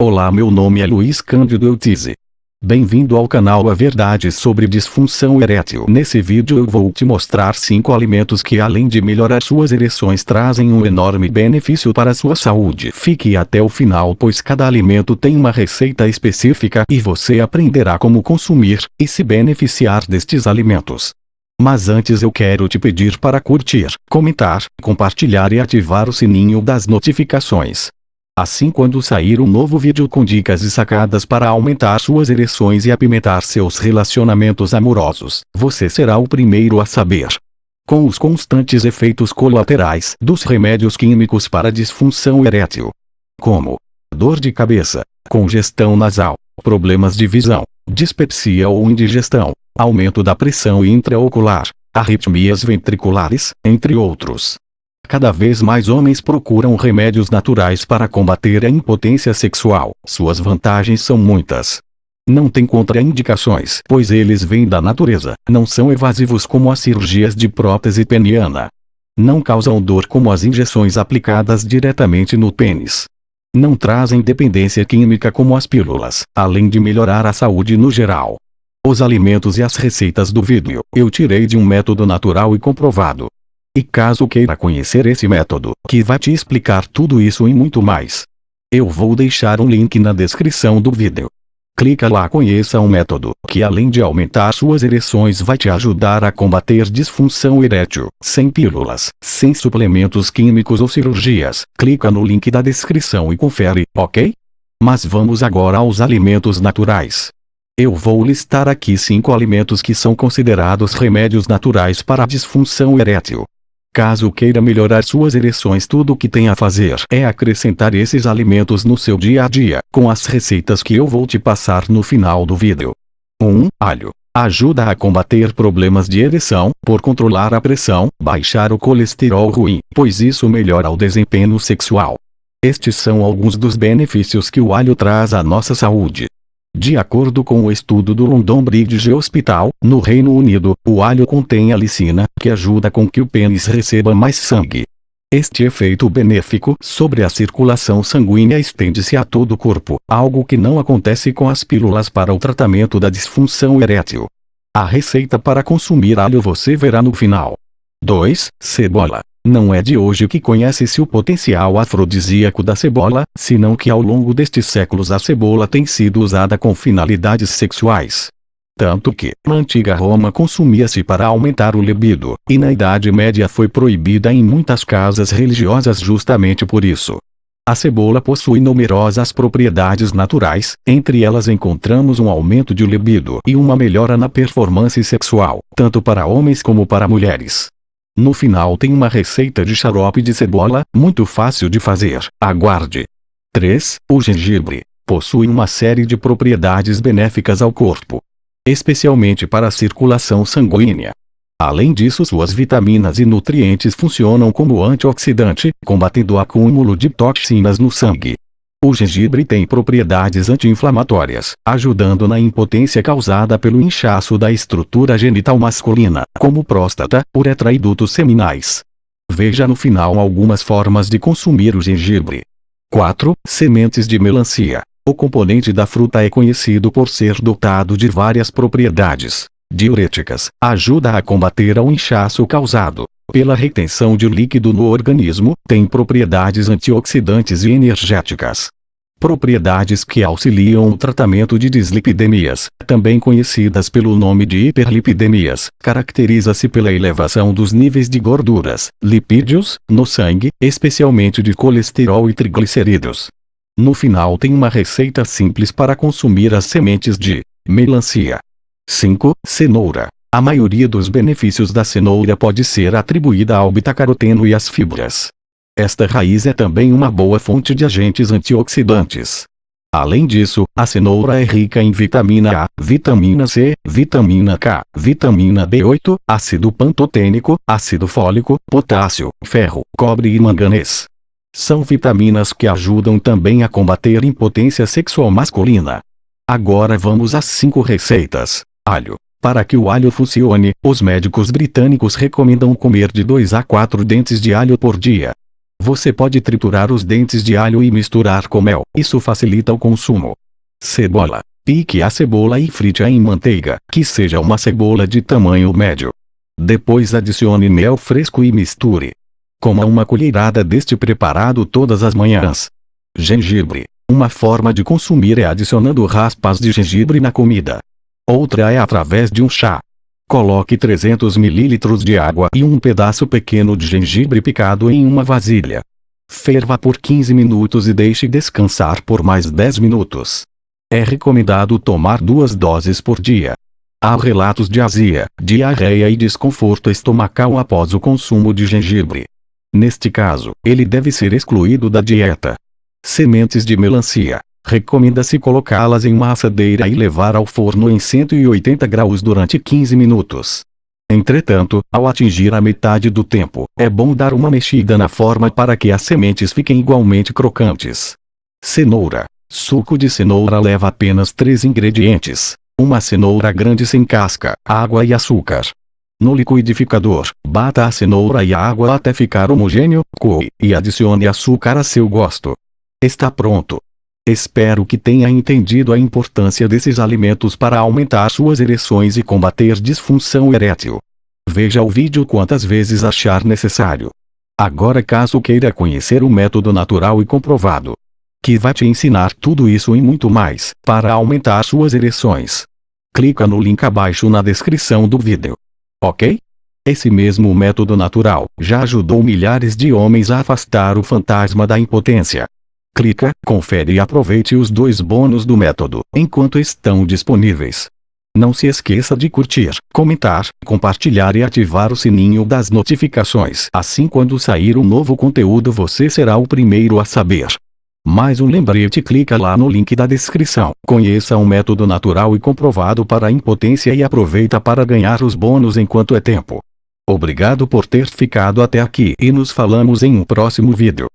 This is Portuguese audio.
Olá meu nome é Luiz Cândido Eutize. Bem-vindo ao canal A Verdade sobre Disfunção Erétil. Nesse vídeo eu vou te mostrar 5 alimentos que além de melhorar suas ereções trazem um enorme benefício para sua saúde. Fique até o final pois cada alimento tem uma receita específica e você aprenderá como consumir e se beneficiar destes alimentos. Mas antes eu quero te pedir para curtir, comentar, compartilhar e ativar o sininho das notificações. Assim quando sair um novo vídeo com dicas e sacadas para aumentar suas ereções e apimentar seus relacionamentos amorosos, você será o primeiro a saber. Com os constantes efeitos colaterais dos remédios químicos para disfunção erétil, como dor de cabeça, congestão nasal, problemas de visão, dispepsia ou indigestão, aumento da pressão intraocular, arritmias ventriculares, entre outros. Cada vez mais homens procuram remédios naturais para combater a impotência sexual. Suas vantagens são muitas. Não tem contraindicações, pois eles vêm da natureza. Não são evasivos como as cirurgias de prótese peniana. Não causam dor como as injeções aplicadas diretamente no pênis. Não trazem dependência química como as pílulas, além de melhorar a saúde no geral. Os alimentos e as receitas do vídeo eu tirei de um método natural e comprovado. E caso queira conhecer esse método, que vai te explicar tudo isso e muito mais. Eu vou deixar um link na descrição do vídeo. Clica lá conheça um método, que além de aumentar suas ereções vai te ajudar a combater disfunção erétil, sem pílulas, sem suplementos químicos ou cirurgias. Clica no link da descrição e confere, ok? Mas vamos agora aos alimentos naturais. Eu vou listar aqui 5 alimentos que são considerados remédios naturais para a disfunção erétil. Caso queira melhorar suas ereções tudo o que tem a fazer é acrescentar esses alimentos no seu dia a dia, com as receitas que eu vou te passar no final do vídeo. 1. Alho. Ajuda a combater problemas de ereção, por controlar a pressão, baixar o colesterol ruim, pois isso melhora o desempenho sexual. Estes são alguns dos benefícios que o alho traz à nossa saúde. De acordo com o estudo do London Bridge Hospital, no Reino Unido, o alho contém alicina, que ajuda com que o pênis receba mais sangue. Este efeito benéfico sobre a circulação sanguínea estende-se a todo o corpo, algo que não acontece com as pílulas para o tratamento da disfunção erétil. A receita para consumir alho você verá no final. 2. Cebola. Não é de hoje que conhece-se o potencial afrodisíaco da cebola, senão que ao longo destes séculos a cebola tem sido usada com finalidades sexuais. Tanto que, na antiga Roma consumia-se para aumentar o libido, e na Idade Média foi proibida em muitas casas religiosas justamente por isso. A cebola possui numerosas propriedades naturais, entre elas encontramos um aumento de libido e uma melhora na performance sexual, tanto para homens como para mulheres. No final tem uma receita de xarope de cebola, muito fácil de fazer. Aguarde. 3. O gengibre. Possui uma série de propriedades benéficas ao corpo. Especialmente para a circulação sanguínea. Além disso suas vitaminas e nutrientes funcionam como antioxidante, combatendo o acúmulo de toxinas no sangue. O gengibre tem propriedades anti-inflamatórias, ajudando na impotência causada pelo inchaço da estrutura genital masculina, como próstata, uretra e dutos seminais. Veja no final algumas formas de consumir o gengibre. 4. Sementes de melancia. O componente da fruta é conhecido por ser dotado de várias propriedades diuréticas, ajuda a combater o inchaço causado pela retenção de líquido no organismo, tem propriedades antioxidantes e energéticas. Propriedades que auxiliam o tratamento de dislipidemias, também conhecidas pelo nome de hiperlipidemias, caracteriza-se pela elevação dos níveis de gorduras, lipídios, no sangue, especialmente de colesterol e triglicerídeos. No final tem uma receita simples para consumir as sementes de melancia. 5. Cenoura. A maioria dos benefícios da cenoura pode ser atribuída ao betacaroteno e às fibras. Esta raiz é também uma boa fonte de agentes antioxidantes. Além disso, a cenoura é rica em vitamina A, vitamina C, vitamina K, vitamina B8, ácido pantotênico, ácido fólico, potássio, ferro, cobre e manganês. São vitaminas que ajudam também a combater impotência sexual masculina. Agora vamos às 5 receitas. Alho. Para que o alho funcione, os médicos britânicos recomendam comer de 2 a 4 dentes de alho por dia. Você pode triturar os dentes de alho e misturar com mel, isso facilita o consumo. Cebola. Pique a cebola e frite-a em manteiga, que seja uma cebola de tamanho médio. Depois adicione mel fresco e misture. Coma uma colherada deste preparado todas as manhãs. Gengibre. Uma forma de consumir é adicionando raspas de gengibre na comida. Outra é através de um chá. Coloque 300 ml de água e um pedaço pequeno de gengibre picado em uma vasilha. Ferva por 15 minutos e deixe descansar por mais 10 minutos. É recomendado tomar duas doses por dia. Há relatos de azia, diarreia e desconforto estomacal após o consumo de gengibre. Neste caso, ele deve ser excluído da dieta. Sementes de melancia. Recomenda-se colocá-las em uma assadeira e levar ao forno em 180 graus durante 15 minutos. Entretanto, ao atingir a metade do tempo, é bom dar uma mexida na forma para que as sementes fiquem igualmente crocantes. Cenoura. Suco de cenoura leva apenas três ingredientes. Uma cenoura grande sem casca, água e açúcar. No liquidificador, bata a cenoura e a água até ficar homogêneo, coe, e adicione açúcar a seu gosto. Está pronto. Espero que tenha entendido a importância desses alimentos para aumentar suas ereções e combater disfunção erétil. Veja o vídeo quantas vezes achar necessário. Agora caso queira conhecer o método natural e comprovado, que vai te ensinar tudo isso e muito mais, para aumentar suas ereções. Clica no link abaixo na descrição do vídeo. Ok? Esse mesmo método natural já ajudou milhares de homens a afastar o fantasma da impotência. Clica, confere e aproveite os dois bônus do método, enquanto estão disponíveis. Não se esqueça de curtir, comentar, compartilhar e ativar o sininho das notificações. Assim quando sair um novo conteúdo você será o primeiro a saber. Mais um lembrete clica lá no link da descrição. Conheça um método natural e comprovado para a impotência e aproveita para ganhar os bônus enquanto é tempo. Obrigado por ter ficado até aqui e nos falamos em um próximo vídeo.